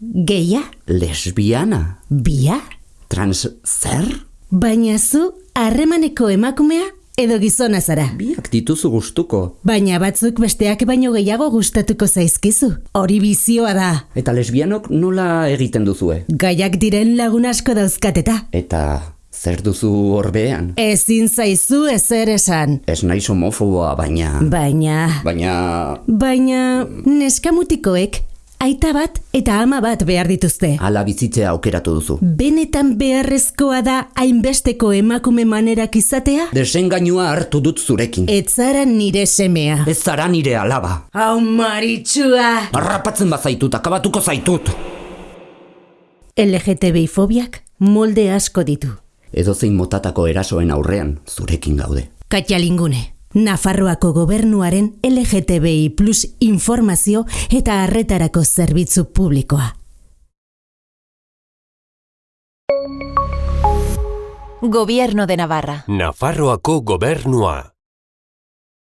Geia? Lesbiana? Bia? Trans zer? Baina zu harremaneko emakumea edo gizona zara. Biak dituzu gustuko. Baina batzuk besteak baino gehiago gustatuko zaizkizu. Hori bizioa da. Eta lesbianok nola egiten duzue? Gaiak diren lagun asko dauzkateta. Eta zer duzu horbean? Ezin zaizu ezer esan. Ez naiz homofoboa, baina... Baina... Baina... Baina neskamutikoek aita bat eta ama bat behar dituzte. Ala bizitzea aukeratu duzu. Benetan beharrezkoa da hainbesteko emakume manerak izatea? Desengainua hartu dut zurekin. Etzara nire semea. Ez zara nire alaba. Hau maritxua! Harrapatzen bazaitut, akabatuko zaitut. LGTBI fobiak molde asko ditu. Edozein motatako erasoen aurrean, zurekin gaude. Katxalingune. Nafarroako gobernuaren LGTBI plus informazio eta harretarako zerbitzu publikoa. Gobierno de Navarra. Nafarroako gobernua.